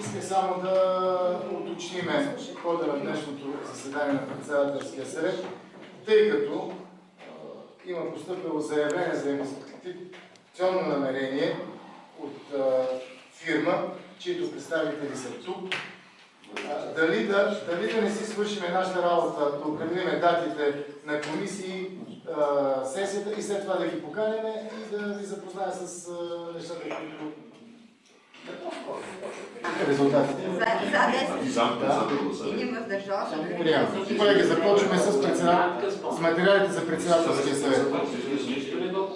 Исках само да уточниме хода на днешното заседание на председателския съвет, тъй като има поступило заявление за инвестиционно намерение от а, фирма, чието представители са тук. А, дали, да, дали да не си свършиме нашата работа, да определиме датите на комисии, а, сесията и след това да ги поканим и да ви запозная с нещата, които Резултатите. За, за 10 И сам председател да се един въздържал се. Колеги, започваме с, председател... с материалите за председателския съвет.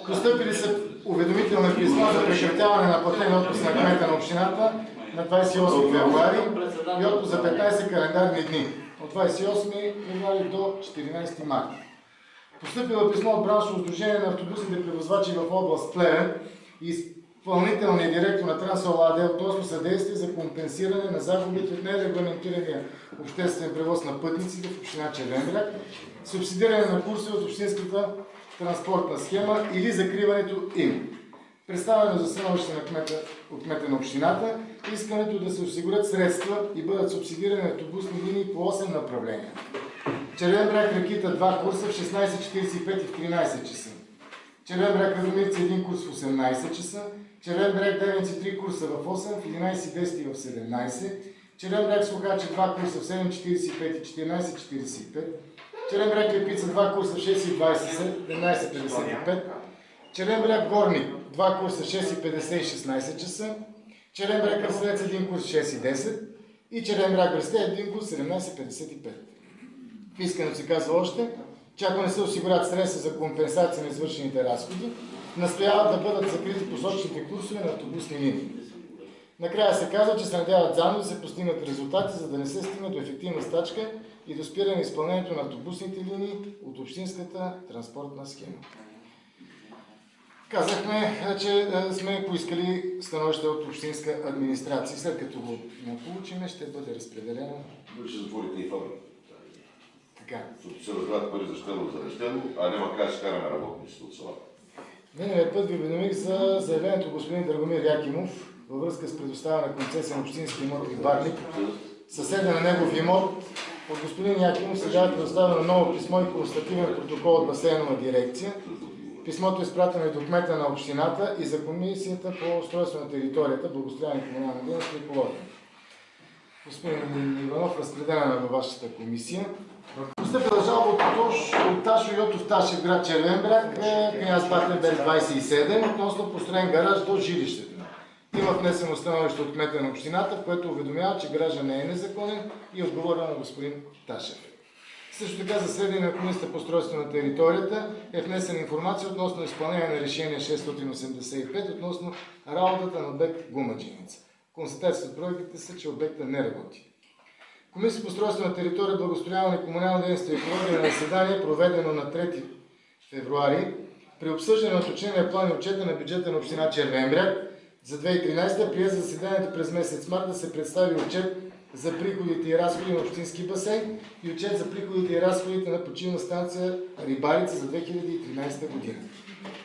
Постъпили са уведомителни писма за прекратяване на платен отпуск на кмета на общината на 28 февруари и отпуск за 15 календарни дни от 28 февруари до 14 марта. Постъпило писмо от браншово сдружение на автобусните превозвачи в област Плевен и изпълнителният директор на Трансол АД относно съдействие за компенсиране на загубите от нерегламентирания обществен превоз на пътниците в община Червен бряг, субсидиране на курсове от общинската транспортна схема или закриването им. Представено за становище на кмета, от кмета на общината, искането да се осигурят средства и бъдат субсидирани автобусни линии по 8 направления. Червен бряг Ракита 2 курса в 16.45 и в 13 часа. Червен бряг Радомирци 1 курс в 18 часа. Червен бряг Девенци 3 курса в 8, в 11.10 и в 17. Червен бряг Слухачи 2 курса в 7.45 и 14.45. Червен бряг Лепица 2 курса в 6.20 17.55. Червен бряг Горник 2 курса в 6.50 и 16 часа. Червен бряг Кръстелец 1 курс в 6.10 и Червен бряг Бресте 1 курс в 17.55. В искането се казва още, че ако не се осигурят средства за компенсация на извършените разходи, настояват да бъдат закрити посочените курсове на автобусни линии. Накрая се казва, че се надяват заедно да се постигнат резултати, за да не се стигне до ефективна стачка и до спиране изпълнението на автобусните линии от общинската транспортна схема. Казахме, че сме поискали становище от общинска администрация. След като го получиме, ще бъде разпределено. Вие ще затворите и фабрика. Така. Защото се раздават пари за щедло за нещедло, а няма как да караме работниците от селата. Миналият път ви уведомих за заявлението господин Драгомир Якимов във връзка с предоставяне на концесия на общински имот и барник. Съседа на негов имот от господин Якимов сега е предоставено ново писмо и констативен протокол от басейнова дирекция. Писмото е изпратено и до кмета на общината и за комисията по устройство на територията, благоустрояване и комунална дейност и екология. Господин Иванов, разпределена във вашата комисия. Постъпила жалба от, Тош, от Ташо Йотов Ташев, град Червен бряг, княз Батенберг 27, относно построен гараж до жилището. Има внесено становище от кмета на общината, в което уведомява, че гаража не е незаконен и е отговорен на господин Ташев. Също така за сведение на Комисията по устройство на територията е внесена информация относно изпълнение на решение 685 относно работата на обект Гумаджиница. Констатацията от проектите са, че обекта не работи. Комисията по устройство на територия, благостояние и комунална дейност и екология на заседание, проведено на 3 февруари, при обсъждане на уточнения план и отчета на бюджета на община Червен бряг за 2013 прие за заседанието през месец март да се представи отчет за приходите и разходи на общински басейн и отчет за приходите и разходите на почивна станция Рибарица за 2013 година.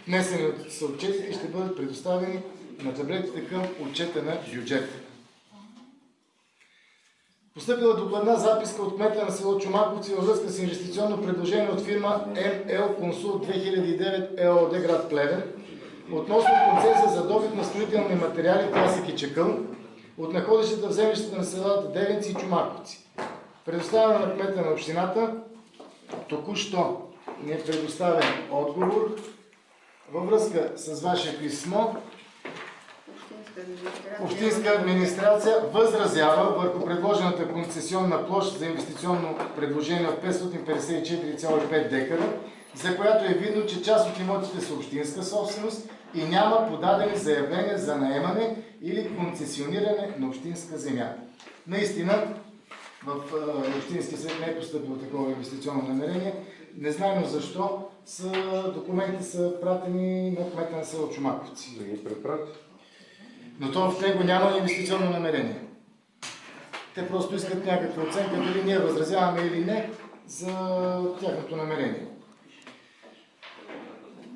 Внесени са отчетите ще бъдат предоставени на таблетите към отчета на бюджета. Постъпила докладна записка от кмета на село Чумаковци във връзка с инвестиционно предложение от фирма ML Consult 2009 ЕОД град Плевен относно концесия за добив на строителни материали Пясък и Чекъл от находищата в землищата на селата Девенци и Чумаковци. Предоставена на кмета на общината, току-що ни е предоставен отговор във връзка с ваше писмо Общинска администрация възразява върху предложената концесионна площ за инвестиционно предложение от 554,5 декара, за която е видно, че част от имотите са общинска собственост и няма подадени заявления за наемане или концесиониране на общинска земя. Наистина, в Общинския съвет не е поступило такова инвестиционно намерение. Не знаем защо са, документи са пратени на кмета на село Чумаковци. Да ги препрати. Но то в него няма инвестиционно намерение. Те просто искат някаква оценка дали ние възразяваме или не за тяхното намерение.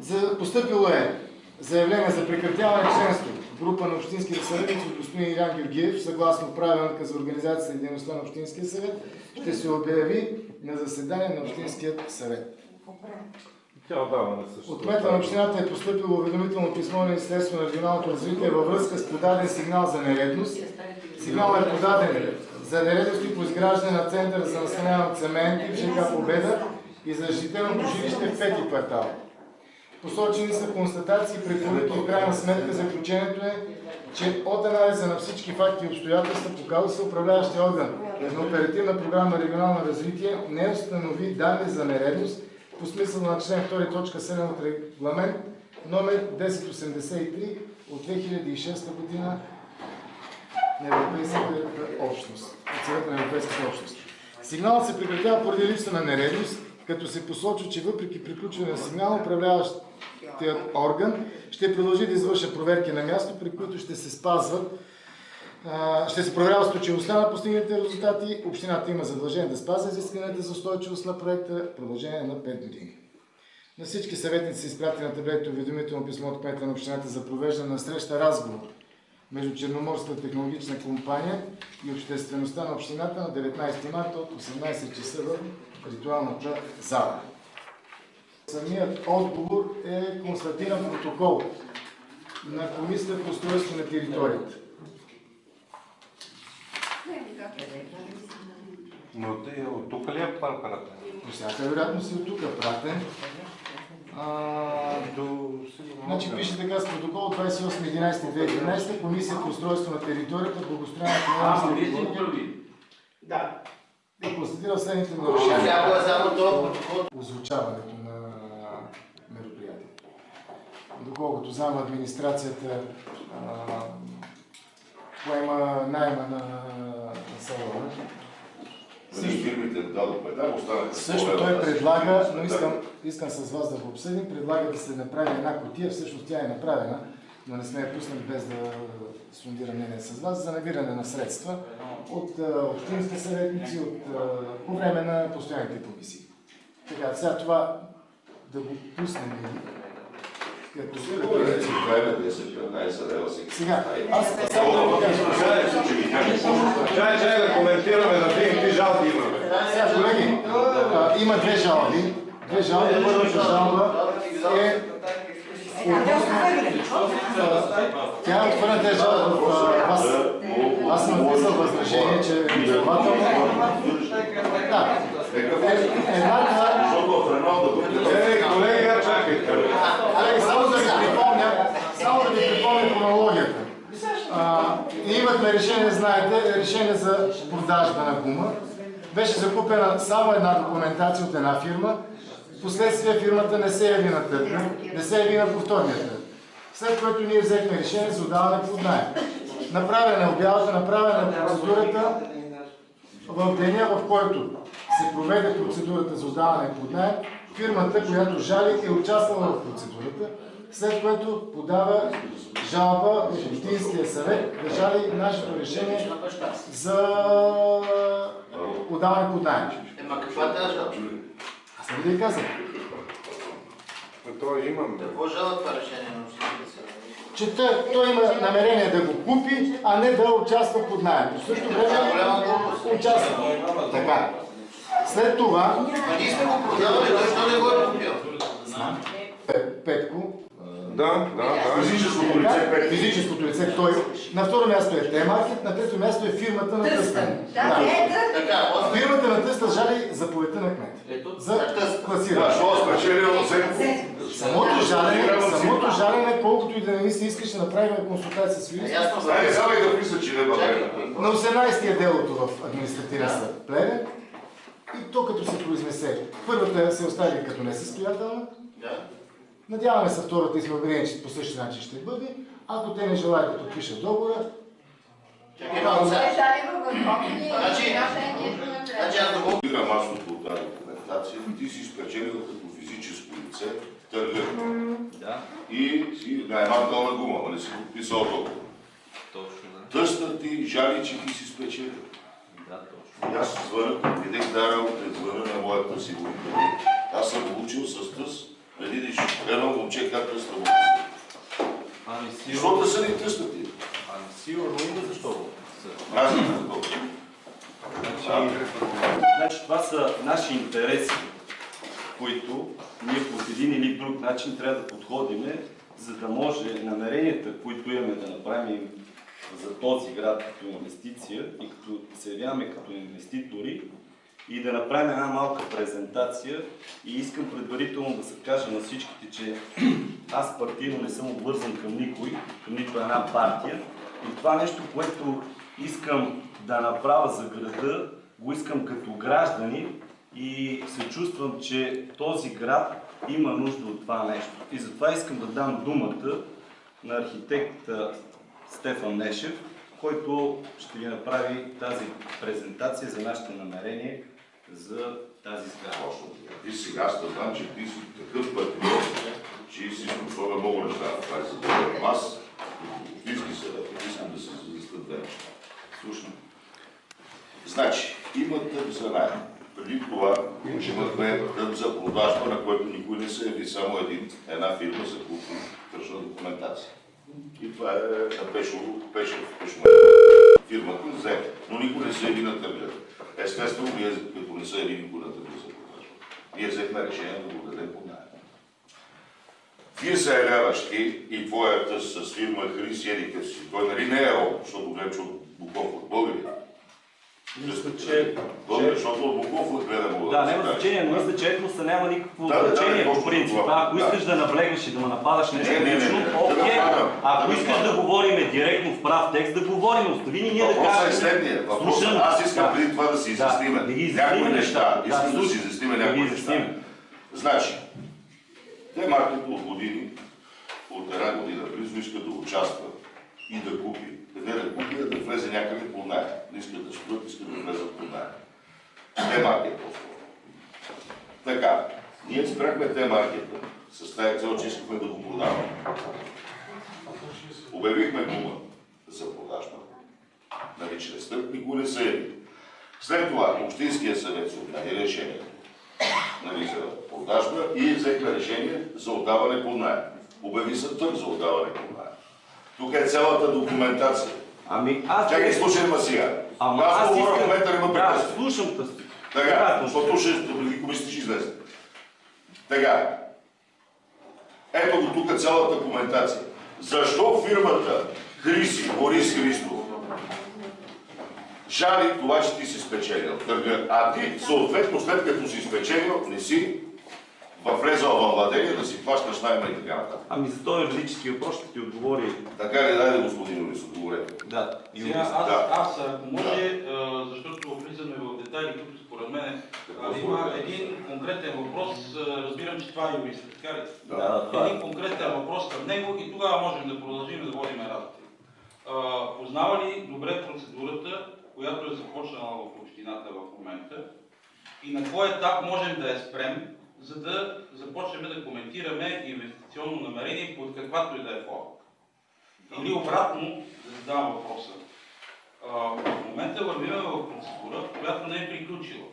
За, поступило е заявление за прекратяване членство група на общинските съветници от господин Илян Георгиев, съгласно правилника за организацията и дейността на Общинския съвет, ще се обяви на заседание на Общинският съвет. Тя отдава на същото. От кмета на общината е поступило уведомително писмо на Министерството на регионалното развитие във връзка с подаден сигнал за нередност. Сигнал е подаден за нередности по изграждане на център за настаняване от цементи в ЖК Победа и за защитеното жилище в пети квартал. Посочени са констатации, препоръки и крайна сметка заключението е, че от анализа на всички факти и обстоятелства показва се управляващия орган на оперативна програма регионално развитие не установи данни за нередност по смисъл на член 2 точка 7 от регламент номер 1083 от 2006 година на Европейската общност, от на Европейската общност. Сигналът се прекратява поради липса на нередност, като се посочва, че въпреки приключване на сигнала, управляващият орган ще продължи да извърша проверки на място, при които ще се спазват ще се проверява случайността на постигнатите резултати. Общината има задължение да спазва изискванията за устойчивост на проекта в продължение на 5 години. На всички съветници се изпрати на таблето уведомително писмо от кмета на общината за провеждане на среща разговор между Черноморската технологична компания и обществеността на общината на 19 марта от 18 часа в ритуалната зала. Самият отговор е констатиран протокол на Комисията по устройство на територията. Но те от тук ли е паркарата? По всяка вероятност и от тук е пратен. А, До значи пише така с протокол 28.11.2013 Комисия по устройство на територията, благоустрояването на областта Да. и констатира следните нарушения. Е. Озвучаването на мероприятието. Доколкото знам, администрацията а, поема найма на, на салона. Нали, фирмите дадохме там, останаха. Също той предлага, но искам, искам с вас да го обсъдим, предлага да се направи една котия, всъщност тя е направена, но не сме я пуснали без да сондира мнение с вас, за набиране на средства от общинските съветници, от, по време на постоянните комисии. Така, сега това да го пуснем като Добре, че правим 10-15 лева си. Сега, аз само да ви кажа. Чай, чай да коментираме, да видим какви жалби имаме. Сега, колеги, има две жалби. Две жалби. Първата жалба е Тя е отхвърлена тези жалба в а, аз. Аз съм написал възражение, че е. Да. Е. Защото в Реналда го Е, колега, чакайте. Колеги, само да ви припомня, само да ви припомня хронологията. Имахме решение, знаете, решение за продажба на гума. Беше закупена само една документация от една фирма. Впоследствие фирмата не се яви на търга, не се яви на повторния. След което ние взехме решение за отдаване под найем. Направена е обявата, направена е процедурата в деня, в който се проведе процедурата за отдаване под найем, фирмата, която жали, е участвала в процедурата, след което подава жалба в Общинския съвет да жали нашето решение за отдаване под найем. Ема каква е тази жалба? Аз не ви казах, То имам. Какво жала това решение на общинския съвет? Че той, има намерение да го купи, а не да участва под найем. В същото време участва. Така. След това Ма ние сме го продавали, той що не го е купил? Пе- Петко, Да, да, да. Физическото лице Така, пет. Физическото лице, той. На второ място е Т-маркет, на трето място е фирмата на Тъстън. Да, е, да. Така, после Фирмата на Тъстън жали заповедта на кмет. За Да, класиране. що спечелил се? Самото жалене, самото жалене, колкото и да не ми се искаше да направим консултация с юрист. Айде, и да писа, че не бъде. На 18 е делото в административен съд Плевен. И то като се произнесе, първата се остави като несъстоятелна. Надяваме се втората и сме че по същия начин ще бъде. Ако те не желаят да подпишат договора, Чакай малко сега. Значи- Значи аз да го... Игра масово документация, ти си спечелил като физическо лице търга. Да. И си на гума, ама не си подписал договор. Точно, да. Тъстът ти жали, че ти си спечелил. Да, точно. И аз звъна, видях тази работа, звъна на моята сигурност. Аз съм получил с тъс, преди да ще гледам момче как тъста му. Ами Защо сигурно, да са ни тъстати? ами сигурно има защо. Аз не знам. Значи, значи това са наши интереси, които ние по един или друг начин трябва да подходиме, за да може намеренията, които имаме да направим за този град като инвестиция и като се явяваме като инвеститори и да направим една малка презентация. И искам предварително да се кажа на всичките, че аз партийно не съм обвързан към никой, към нито една партия. И това нещо, което искам да направя за града, го искам като граждани и се чувствам, че този град има нужда от това нещо. И затова искам да дам думата на архитекта Стефан Нешев, който ще ви направи тази презентация за нашите намерения за тази сграда. Точно. Ти сега аз да знам, че ти си такъв патриот, че си способен много неща. Това е за аз, общински съвет, искам да се задействат две неща. Слушам. Значи, има тъп за найем. Преди това имахме тъп за продажба, на който никой не се яви, само един, една фирма за купи тръжна документация. И това е на Пешово, Пешов, Пешово. Фирмата взе, но никой не се яви на търга. Естествено, ние като не се яви никой на търга за продажба. Ние взехме решение да го дадем под найем. Вие ти и твоята с фирма Хрис Едикъв. Той нали не е защото гледам, че от Буков българи. Мисля, че... Българи, защото от Буков гледам. Да, няма значение, но мисля, че етноса няма никакво Да, да, да, значение точно по принцип. това. Ако Да. искаш да наблегнеш и да ме нападаш нещо Не, не, не, лично, да окей. Ако да искаш да говорим директно в прав текст, да говорим. Остави ни ние да Въпросът е кажем. следния. Въпросът, Слушам. аз искам Да. преди това да си Да, изясниме да някои неща. Искам Да, да си изясниме Да някои неща. Значи, те маркето от години, от една година близо искат да участва и да купи. Не да купи, да влезе някъде по найем. Не искат да строят, искат да влезат по найем. Те маркет по-скоро. Така, ние спряхме те маркета с тази цел, че искахме да го продаваме. Обявихме гума за продажба. Нали, чрез търг никой не се яви. След това Общинския съвет се отмени решението нали, за продажба и взехме решение за отдаване под найем. Обяви се търг за отдаване под найем. Тук е цялата документация. Ами аз... Чакай, слушай ма сега. Ама аз аз говоря в момента, не ме Да, слушам те. Така, защото ще преди комисията ще излезе. Така. Ето го тук цялата коментация. Защо фирмата Хриси, Борис Христов, жали това, че ти си спечелил търга, а ти съответно след като си спечелил, не си влезал във владение да си плащаш найма и така нататък. Ами за този юридически въпрос ще ти отговори. Така ли, дайде господин Борис, отговорете. Да, Сега, аз, Да. аз, ако може, а, защото влизаме в детайли, които според мен има един конкретен въпрос, разбирам, че това е юрист, така ли? Да, да, това е. Един конкретен въпрос към него и тогава можем да продължим да водим разговор. А, Познава ли добре процедурата, която е започнала в общината в момента и на кой етап можем да я спрем, за да започнем да коментираме инвестиционно намерение под каквато и да е форма? Или обратно, да задавам въпроса. А, в момента вървиме в процедура, която не е приключила.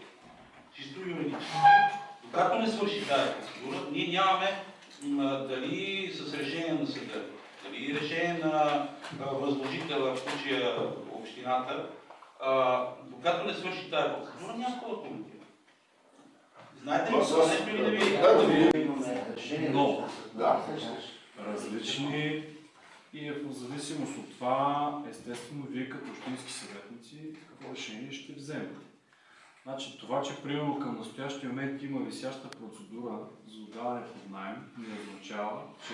Чисто юридически. Докато не свърши тази процедура, ние нямаме дали с решение на съда, дали решение на възложителя, в случая общината, докато не свърши тази процедура, няма какво да коментираме. Знаете ли Това са- нещо или да ви? Да, да ви- Но Да. различни и е в зависимост от това, естествено, вие като общински съветници какво решение ще вземете. Значи това, че примерно към настоящия момент има висяща процедура за отдаване под найем, не означава, че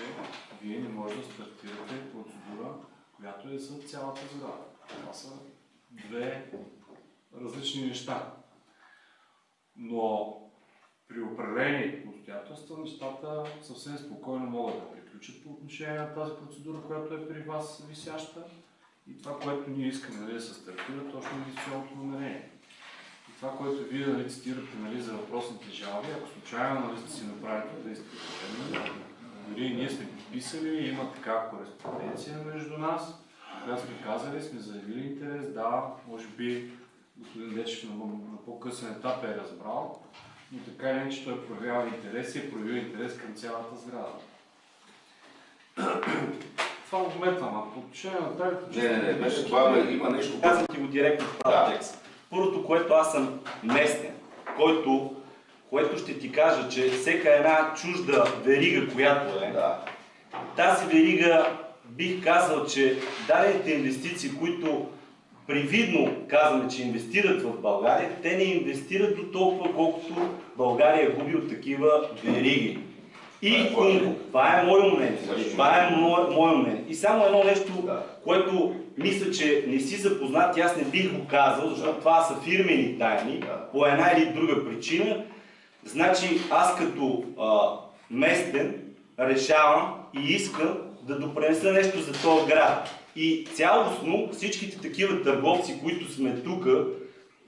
вие не може да стартирате процедура, която е за цялата сграда. Това са две различни неща. Но при определени обстоятелства нещата съвсем спокойно могат да приключат по отношение на тази процедура, която е при вас висяща и това, което ние искаме нали, да се стартира, точно инвестиционното намерение. И това, което вие нали, цитирате нали, за въпросните жалби, ако случайно нали, сте си направили действие, дори и ние сме подписали, има такава кореспонденция между нас, която сме казали, сме заявили интерес, да, може би господин Дечев на по-късен етап е разбрал, но така или иначе той проявява интерес и е проявил интерес към цялата сграда. Това го вметвам, а по отношение на тази... Не, не, не, беше това, има нещо. Казвам ти го директно в прав Да. текст. Първото, което аз съм местен, който, което ще ти кажа, че всека една чужда верига, която е, Да. тази верига бих казал, че дадените инвестиции, които привидно казваме, че инвестират в България, те не инвестират до толкова, колкото България губи от такива вериги. И Това е е мое мнение. Това е мое, мое мнение. И само едно нещо, Да. което мисля, че не си запознат, и аз не бих го казал, защото това са фирмени тайни, Да. по една или друга причина. Значи аз като а, местен решавам и искам да допренеса нещо за този град. И цялостно всичките такива търговци, които сме тук,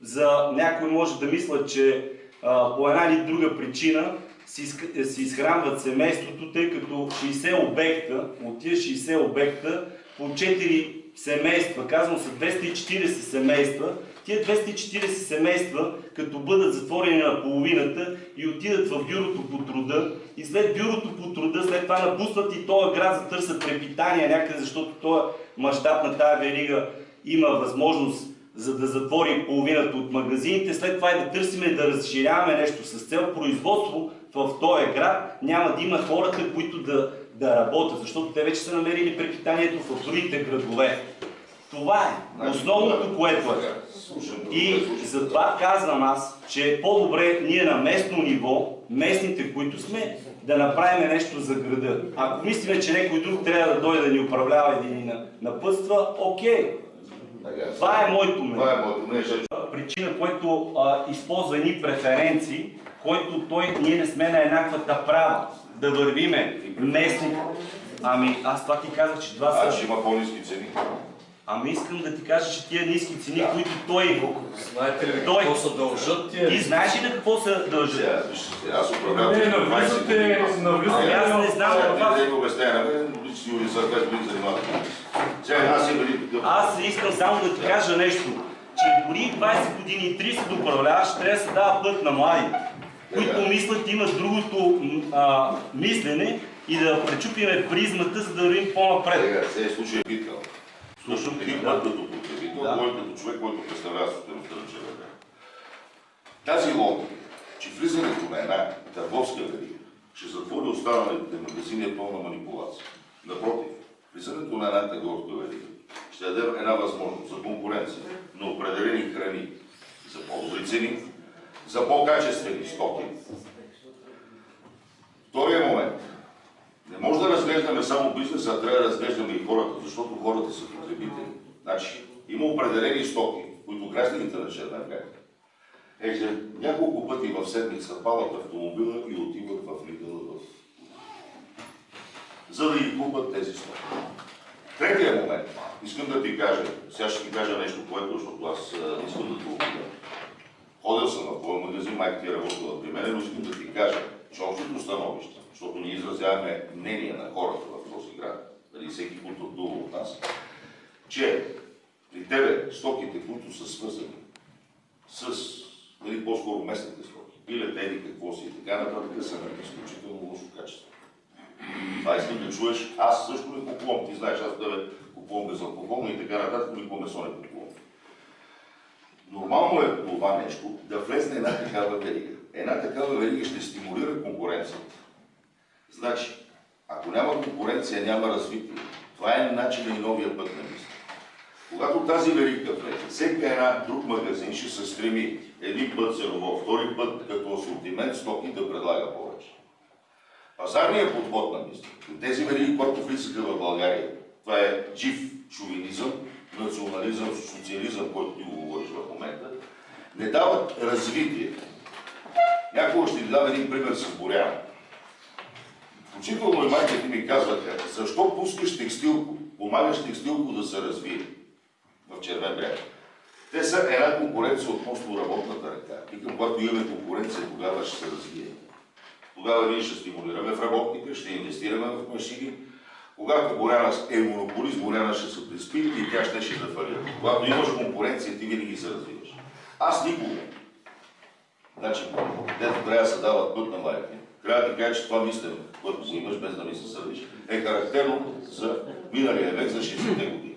за някой може да мислят, че а, по една или друга причина си, си изхранват семейството, тъй като 60 обекта, от тия 60 обекта, по 4 семейства, казвам са 240 семейства, тия 240 семейства, като бъдат затворени на половината и отидат в бюрото по труда, и след бюрото по труда, след това напуснат и този град за търсят препитание някъде, защото този мащаб на тая верига има възможност за да затвори половината от магазините, след това и да търсиме да разширяваме нещо с цел производство в този град, няма да има хората, които да, да работят, защото те вече са намерили препитанието в другите градове. Това е Значи, основното, което е. И затова казвам аз, че е по-добре ние на местно ниво, местните, които сме, да направим нещо за града. Ако мислиме, че някой друг трябва да дойде да ни управлява и да ни на- напътства, окей. Това е моето мнение. Е Причина, който а, използва едни преференции, който той, ние не сме на еднаквата права да вървиме местни. Ами аз това ти казах, че това а, са... че има по-низки цени. Ами искам да ти кажа, че тия ниски цени, които той... Знаете ли Той- какво се дължат Ти тия? знаеш ли на какво се дължи? Сега, вижте, аз управлявам Не, 20 навлизате, навлизате. Ами аз не знам Сега каква... не дай го обяснява на мен, лични аз 20 години занимавам. Сега аз. Аз искам само да ти кажа нещо, че дори 20 години и 30 да управляваш, трябва да се дава път на млади, които мислят, имат другото мислене и да пречупиме призмата, за да вървим по-напред. Сега, сега случай е. Слушам път като потребител, Да. кой като човек, който представлява собствеността на човека. Тази логика, че влизането на една търговска верига ще затвори останалите магазини е пълна манипулация. Напротив, влизането на една търговска верига ще даде една възможност за конкуренция на определени храни за по-добри цени, за по-качествени стоки. Втория момент. Не може да разглеждаме само бизнеса, а трябва да разглеждаме и хората, защото хората са потребители. Значи, има определени стоки, които гражданите на Чернега еже няколко пъти в седмица палат автомобила и отиват в Лидъл в... за да ги купат тези стоки. Третия момент. Искам да ти кажа, сега ще ти кажа нещо, което, защото аз искам да те обидя. Ходил съм в твой магазин, майка ти е работила при мен, но искам да ти кажа, че общото становище, защото ние изразяваме мнение на хората в този град, дали всеки пътува от нас, че при тебе стоките, които са свързани с, нали, по-скоро местните стоки, пилет, еди, какво си и така нататък, са на изключително лошо качество. Това искам да чуеш. Аз също не купувам. Ти знаеш, аз тебе купувам безалкохолно и така нататък, никога месо не купувам. Нормално е това нещо да влезне една такава верига. Една такава верига ще стимулира конкуренцията. Значи, ако няма конкуренция, няма развитие. Това е начин и новия път на мисля. Когато тази верига влезе, всеки една друг магазин ще се стреми един път ценово, втори път като асортимент стоки да предлага повече. Пазарният подход на мисля, тези вериги, които влизаха в България, това е жив шовинизъм, национализъм, социализъм, който ти го говориш в момента, не дават развитие. Някога ще ви дам един пример с Боряна. Включително и майка ти ми казваха, защо пускаш текстилко, помагаш текстилко да се развие в Червен бряг. Те са една конкуренция относно работната ръка. И към когато имаме конкуренция, тогава ще се развие. Тогава ние ще стимулираме в работника, ще инвестираме в машини. Когато Боряна е монополист, Боряна ще се приспи и тя ще, ще да фалира. Когато имаш конкуренция, ти винаги се развиваш. Аз никога. Значи, дето трябва да се дават път на майка, трябва да кажа, че това мислене, което го имаш без да ми се сърдиш, е характерно за миналия век, за 60-те години.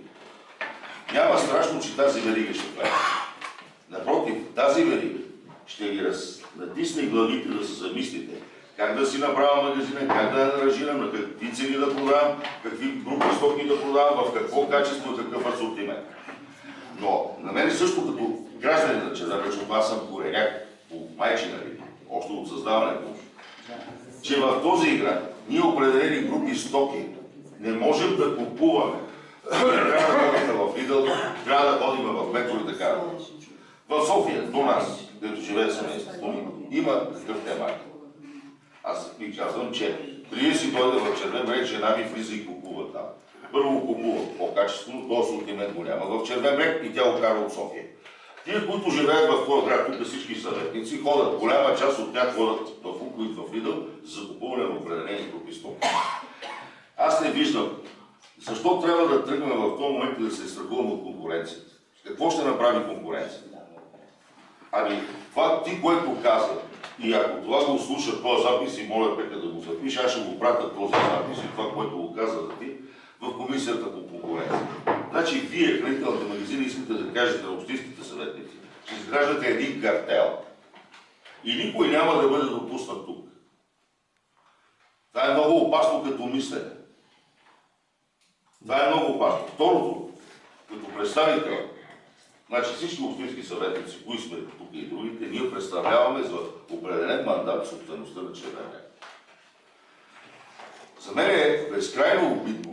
Няма страшно, че тази верига ще прави. Напротив, тази верига ще ги раз... натисне главите да се замислите как да си направя магазина, как да я аранжирам, на какви цени да продавам, какви групи стоки да продавам, в какво качество какъв асортимент. Но на мен също като гражданин на защото аз съм кореняк по майчина линия, още от създаването че в този игра ние определени групи стоки не можем да купуваме. Трябва да ходим в Lidl, трябва да ходим в Метро и така. В София, до нас, където живее семейството има такъв темат. Аз ви казвам, че преди си дойде в Червен брег, жена ми влиза и купува там. Първо купува по-качествено, то асортимент го няма в Червен брег и тя го кара от София. Тие, които живеят в този град, тук всички съветници, ходят, голяма част от тях ходят в Уко и в Лидъл за закупуване на определени групи стоки. Аз не виждам защо трябва да тръгнем в този момент и да се страхуваме от конкуренцията. Какво ще направи конкуренцията? Ами, това ти, което каза, и ако това го слуша този запис и моля Пека да го запише, аз ще го пратя този запис и това, което го каза да ти, в комисията по конкуренция. Значи, вие, хранителните магазини, искате да кажете на общинските съветници, че изграждате един картел. И никой няма да бъде допуснат тук. Това е много опасно като мислене. Това е много опасно. Второто, като представител, значи всички общински съветници, кои сме тук и другите, ние представляваме за определен мандат собствеността на Червен бряг. За мен е безкрайно обидно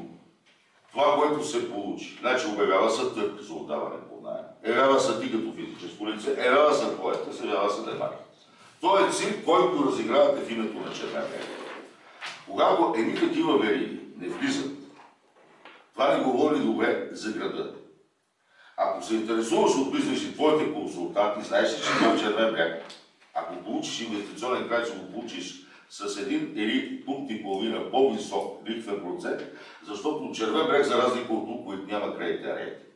това, което се получи. Значи обявява се търг за отдаване по найем. Явява се ти като физическо лице, явява се твоята, се явява се демарк. Той е цирк, който разигравате в името на бряг. Когато едни такива вериги не влизат, това не говори добре за града. Ако се интересуваш от бизнес и твоите консултанти, знаеш че в Червен бряг, ако получиш инвестиционен край, ще го получиш с един или пункт и половина по-висок лихвен процент, защото Червен бряг, за разлика от Луковит, няма кредитен рейтинг.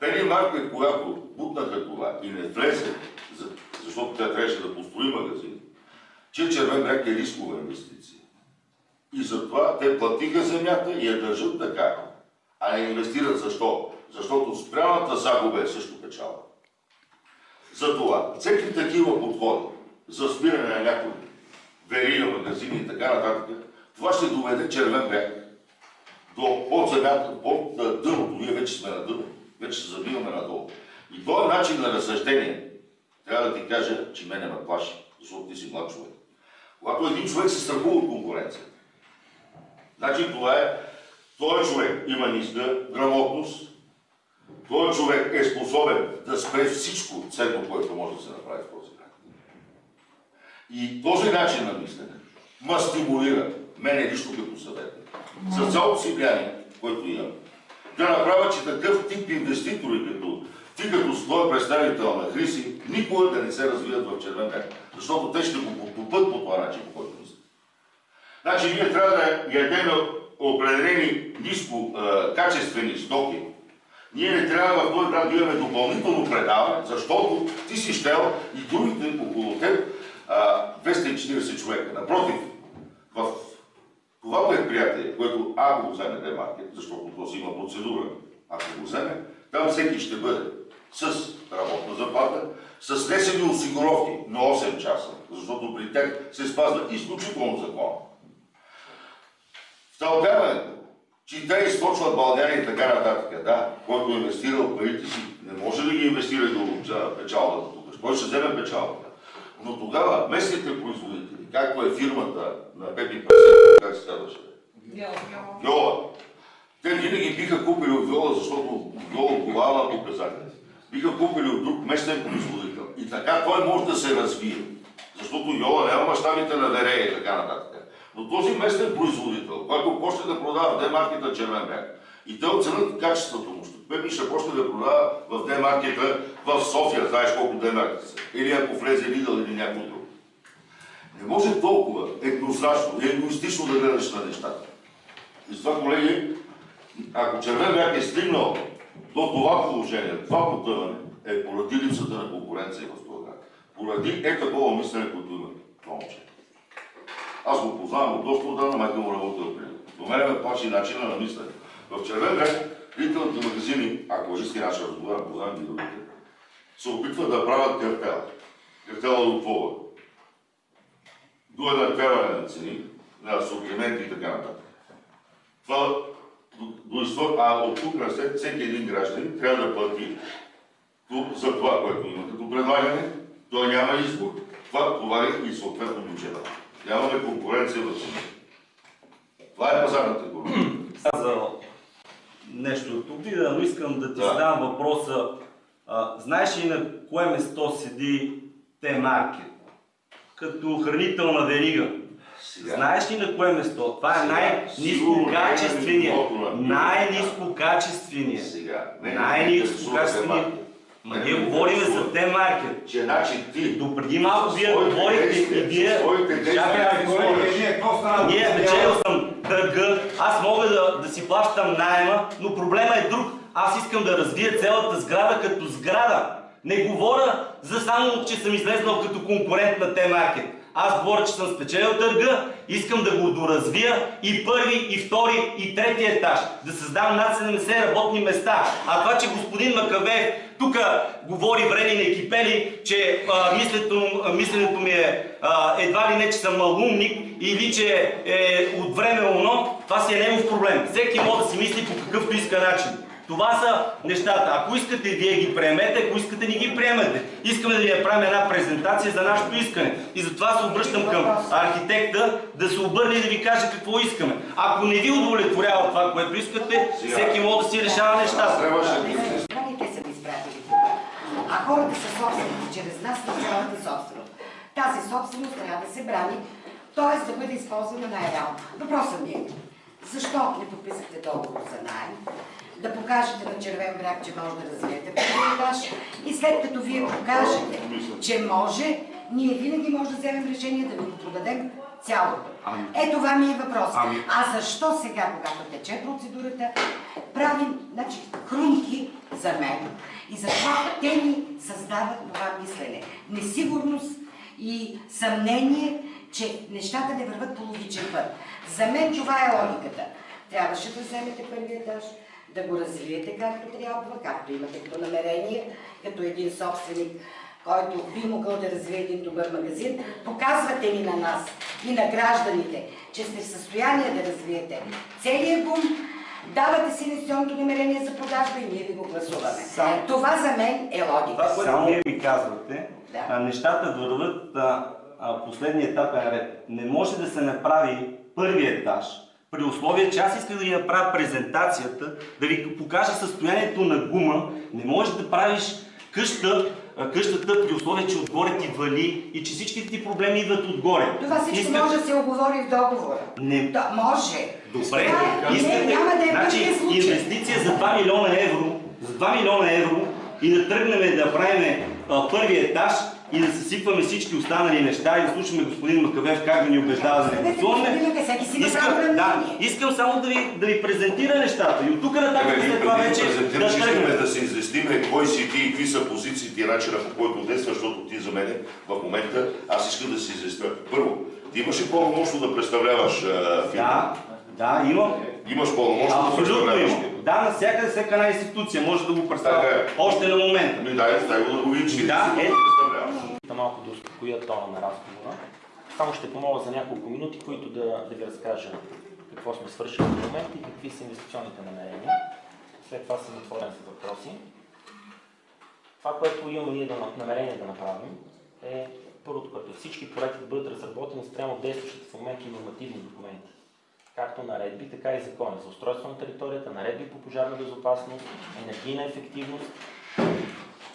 Пени Маркет, когато бутнаха това и не влезе, за- защото тя трябваше да построи магазин, че Червен бряг е рискова инвестиция. И затова те платиха земята и я държат така, а не инвестират. Защо? Защото спряната загуба е също печала. Затова всеки такива подходи за спиране на някои верига, магазини и така нататък, това ще доведе червен бряг до под земята, под дъното. Ние вече сме на дъно, вече се забиваме надолу. И този начин на разсъждение, трябва да ти кажа, че мене ме плаши, защото ти си млад човек. Когато един човек се страхува от конкуренцията, значи това е, този човек има ниска грамотност, този човек е способен да спре всичко ценно, което може да се направи в. И този начин на мислене ма стимулира мене лично като съветник, за цялото си влияние, което имам, да направя, че такъв тип инвеститори, като ти като своя представител на Хриси, никога да не се развият в Червен бряг. Защото те ще го потопат по това начин, по който мислят. Значи ние трябва да ядем определени ниско а, качествени стоки. Ние не трябва в този град да имаме допълнително предаване, защото ти си щел и другите около теб а, 240 човека. Напротив, в това предприятие, което ако го вземе Демаркет, защото то си има процедура, ако го вземе, там всеки ще бъде с работна заплата, с внесени осигуровки на 8 часа, защото при тях се спазва изключително закон. Втълпяването, че те източват България и така нататък, да, който е инвестирал парите си, не може да ги инвестира и да печалбата тук. Кой ще вземе печалбата? Но тогава местните производители, както е фирмата на Пепи Пасет, как се казваше? Виола. Те винаги биха купили от Виола, защото Виола отговаря на показатели. Биха купили от друг местен производител. И така той може да се развие. Защото Виола няма мащабите на Верея и така нататък. Но този местен производител, който почне да продава в демаркета Червен бряг, и те оценят качеството му, Пепи ще почне да продава в демаркета в София, знаеш колко демаркета са. Или ако влезе Лидъл или някой друг. Не може толкова еднозначно и егоистично да гледаш на нещата. И затова, колеги, ако Червен бряг е стигнал до това положение, това потъване, е поради липсата на конкуренция в град. Поради е такова мислене, което има това момче. Аз го познавам от доста отдавна, майка му работила преди. До мен ме плаши начина на мислене. В Червен бряг ритейлните магазини, ако лъжиски наша разговора, познавам ги другите, се опитват да правят картел. Картела до пола. До еднаквяване на цени, на асортименти и така нататък. Това до- до изток, а от тук на след всеки един гражданин трябва да плати то- за това, което има като предлагане. Той няма избор. Това товари и съответно бюджета. Нямаме конкуренция в цените. Това е пазарната икономика. Нещо от обида, но искам да ти Да. задам въпроса. А, знаеш ли на кое место седи Т-маркет? Като хранителна верига. Сега. Знаеш ли на кое место? Това е най-низкокачествения. е Най-низкокачествения. Най-низкокачествения. Ма ние говорим за Т-маркет. Че значи ти До преди малко вие говорихте и вие... Чакай, е? Какво стана? Ние печелил съм търга, аз да, си плащам найема, но проблема е друг. Аз искам да развия цялата сграда като сграда. Не говоря за само, че съм излезнал като конкурент на Т-маркет. Аз говоря, че съм спечелил търга, искам да го доразвия и първи, и втори, и трети етаж. Да създам над 70 работни места. А това, че господин Макавеев тук говори врели на екипели, че а, мисленето, а, мисленето ми е а, едва ли не, че съм малумник или че е от време оно, това си е негов проблем. Всеки може да си мисли по какъвто иска начин. Това са нещата. Ако искате, вие ги приемете, ако искате, не ги приемете. Искаме да ви направим една презентация за нашето искане. И затова се обръщам към архитекта да се обърне и да ви каже какво искаме. Ако не ви удовлетворява това, което искате, всеки може да си решава нещата. трябваше са ви изпратили тук. А хората са собственици, чрез нас на цялата собственост. Тази собственост трябва да се брани, т.е. да бъде използвана най-реално. Въпросът ми е, защо не подписахте договор за найем? Да покажете на червен бряг, че може да развиете първи етаж и след като вие покажете, че може, ние винаги може да вземем решение да ви го продадем цялото. Е, това ми е въпрос. А защо сега, когато тече процедурата, правим значи, хрумки за мен и затова те ни създават това мислене. Несигурност и съмнение, че нещата не върват по логичен път. За мен това е логиката. Трябваше да вземете първия етаж, да го развиете както трябва, както имате като намерение, като един собственик, който би могъл да развие един добър магазин. Показвате ни на нас и на гражданите, че сте в състояние да развиете целият бум, давате си инвестиционното намерение за продажба и ние ви го гласуваме. Само- Това за мен е логика. Това, което вие ми казвате, Да. а, нещата върват а, а, последния етапен ред. Не може да се направи първи етаж, при условие, че аз исках да ви направя презентацията, да ви покажа състоянието на гума. Не можеш да правиш къща, къщата при условие, че отгоре ти вали и че всичките ти проблеми идват отгоре. Това всичко Исках- може да се оговори в договора. Не, Да, може. Добре, Това е- искате, не, няма да е значи, инвестиция за 2 милиона евро, за 2 милиона евро и да тръгнем да правим първи етаж и да съсипваме всички останали неща и да слушаме господин Макавев как да ни убеждава да не Знаете, гласуваме. Искам, да, искам само да ви, да ви презентира нещата и от тук нататък след това да вече да искаме да се известиме кой си ти и какви са позициите и начина по който действаш, защото ти за мен в момента аз искам да се известя. Първо, ти имаш ли пълномощно да представляваш а, фирма? Да, да, имам. Имаш пълномощно да Абсолютно представляваш фирма? Да, навсякъде всяка една институция може да го представя. Така е. Още на момента. Дай, дай го да го видиш, Да, е. Да малко да успокоя тона на разговора. Само ще помоля за няколко минути, които да, да ви разкажа какво сме свършили до момента и какви са инвестиционните намерения. След това съм отворен за въпроси. Това, което имаме ние да намерение да направим е първото, което е всички проекти да бъдат разработени спрямо действащите в момента нормативни документи. Както наредби, така и закони за устройство на територията, наредби по пожарна безопасност, енергийна ефективност,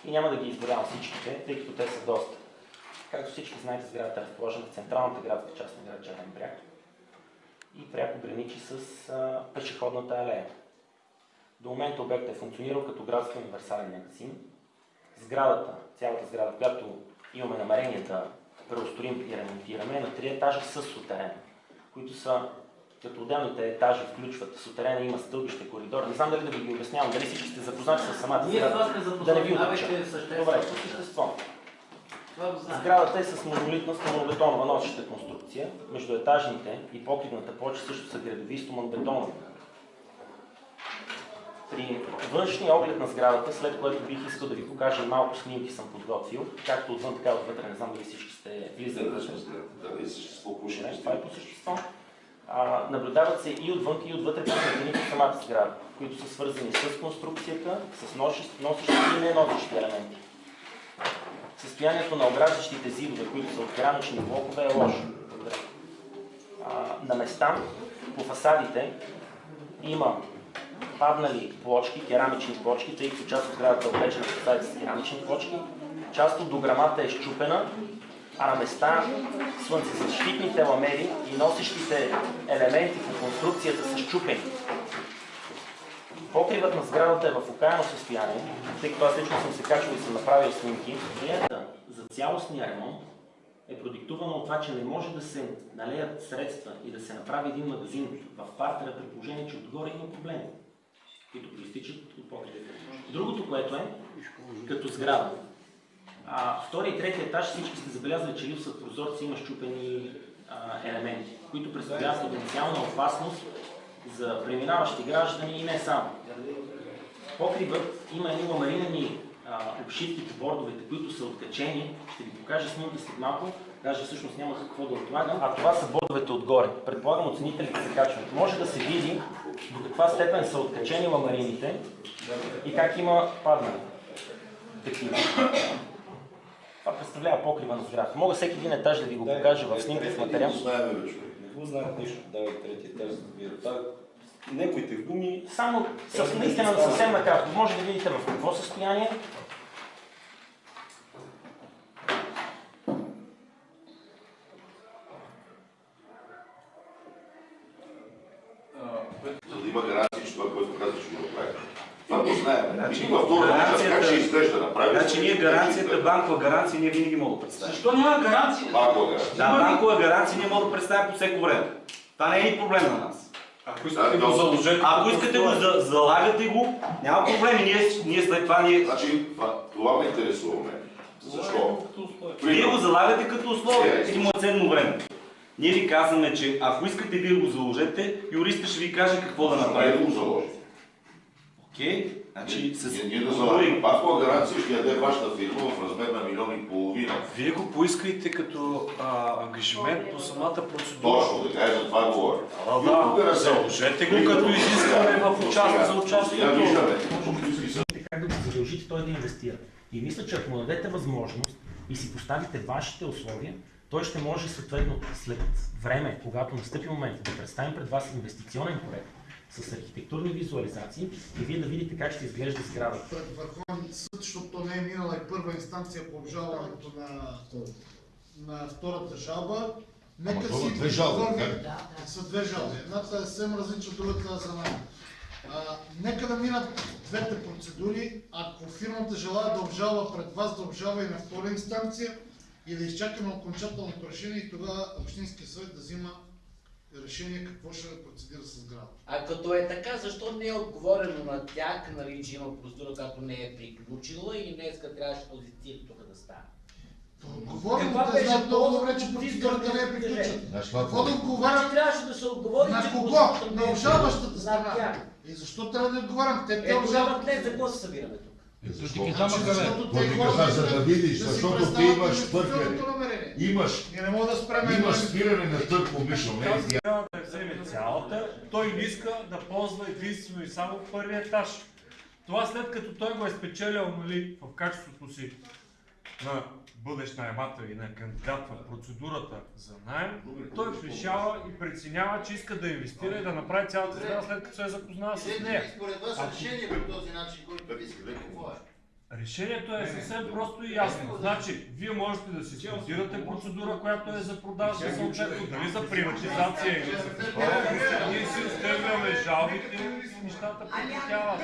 и няма да ги изборявам всичките, тъй като те са доста. Както всички знаете, сградата е разположена в централната градска част на град Черен бряг и пряко граничи с а, пешеходната алея. До момента обектът е функционирал като градски универсален магазин. Сградата, цялата сграда, която имаме намерение да преустроим и ремонтираме, е на три етажа с сутерен, които са като отделните етажи включват сутерена, има стълбище, коридор. Не знам дали да ви ги обяснявам, дали всички сте запознати с самата Ние сграда. това сме Да не ви запознати. Добре, по същество. Сградата е с монолитна стоманобетонова носеща конструкция. Между етажните и покривната плоча също са градови стоманобетонови. При външния оглед на сградата, след което бих искал да ви покажа малко снимки съм подготвил, както отвън, така и отвътре, не знам дали всички сте влизали съществува Не, пушене? това е по същество. А, наблюдават се и отвън, и отвътре по самата сграда, които са свързани с конструкцията, с носещи носещи и неносещи елементи. Състоянието на ограждащите зидове, които са от керамични блокове, е лошо. А, на места по фасадите има паднали плочки, керамични плочки, тъй като част от сградата е облечена фасадите с керамични плочки. Част от дограмата е щупена, а на места слънцезащитните ламели и носещите елементи по конструкцията са щупени. Покривът на сградата е в окаяно състояние, тъй като аз лично съм се качвал и съм направил снимки. Идеята за цялостния ремонт е продиктувана от това, че не може да се налеят средства и да се направи един магазин в партера при положение, че отгоре има проблеми, които проистичат от покривите. Другото, което е, като сграда, а, втори и трети етаж всички сте забелязали, че липсват прозорци, има щупени а, елементи, които представляват потенциална опасност за преминаващи граждани и не само. Покривът има едни ламаринени а, обшивки по бордовете, които са откачени. Ще ви покажа снимки след малко. Даже всъщност няма какво да отлагам. А това са бордовете отгоре. Предполагам оценителите се качват. Може да се види до каква степен са откачени ламарините и как има паднали. Такива. Това представлява покрива на сградата. Мога всеки един етаж да ви го покажа в снимка в материал. Знаем. Не го знаят нищо, давай трети етаж. Това неговите гуми Само с, наистина съвсем накратко. Може да видите в какво състояние. За да има гаранция, че това, което казваш, ще го направи. Това го знаем. Значи, във втората част, как ще изглежда направи? Значи ние гаранцията, банкова гаранция, ние винаги мога да представим. Защо няма гаранция? Малко гаранция. Да, банкова гаранция ние мога да представим по всеко време. Това не е и проблем на нас. Ако искате го заложете, Ако искате го, за, залагате го, няма проблеми. Ние, ние след това ние... Значи, това, ме интересува мен. Защо? Вие го залагате като условие, е ценно време. Ние ви казваме, че ако искате вие го заложете, юриста ще ви каже какво да Направи направи. да го заложи. Окей? Значи с... Ние, ние да залагаме. Банкова гаранция ще яде вашата фирма в размер на милион и половина. Вие го поискайте като а, ангажимент по самата процедура. Точно, така е, за това говоря. А, да, не се- заложете го като изискване в участие за участието. как да го задължите той да инвестира. И мисля, че ако му дадете възможност и си поставите вашите условия, той ще може съответно след време, когато настъпи момент, да представим пред вас инвестиционен проект с архитектурни визуализации и вие да видите как ще изглежда сградата. пред Върховен съд, защото то не е минала и първа инстанция по обжалването на, на втората жалба. Нека това си две жалби, оформим- Са две жалби. Едната е съвсем различна, другата е за. А, нека да минат двете процедури. Ако фирмата желая да обжалва пред вас, да обжалва и на втора инстанция и да изчакаме окончателното решение и тогава Общинския съвет да взима решение какво ще процедира с сградата. А като е така, защо не е отговорено на тях, нали, че има процедура, която не е приключила и днеска трябваше този цирк тук да стане? Отговорим, беше знаят много добре, че процедурата не е приключена. Това Какво да Че отговарям трябваше да се отговори, на че кого? процедурата не На е обжалващата на страна. И защо трябва да отговарям? Те те Е, обжалват. днес за какво се събираме тук? Защото те ти хората каза, за да видиш, да защото ти имаш намерение. Имаш, не мога да спрем имаш спиране на не Тази е трябва да вземе цялата, той не иска да ползва единствено и само първия етаж. Това след като той го е спечелил нали, в качеството си на бъдещ наемател и на кандидат в процедурата за найем, той решава и преценява, че иска да инвестира и да направи цялата сграда след като се е запознал с нея. Според вас решение по този начин, който ви искате, какво е? Решението е съвсем просто и ясно. Значи, вие можете да си стартирате процедура, която е за продажа, съответно, дали за приватизация или за. Ние си оставяме жалбите и нещата прекратяват.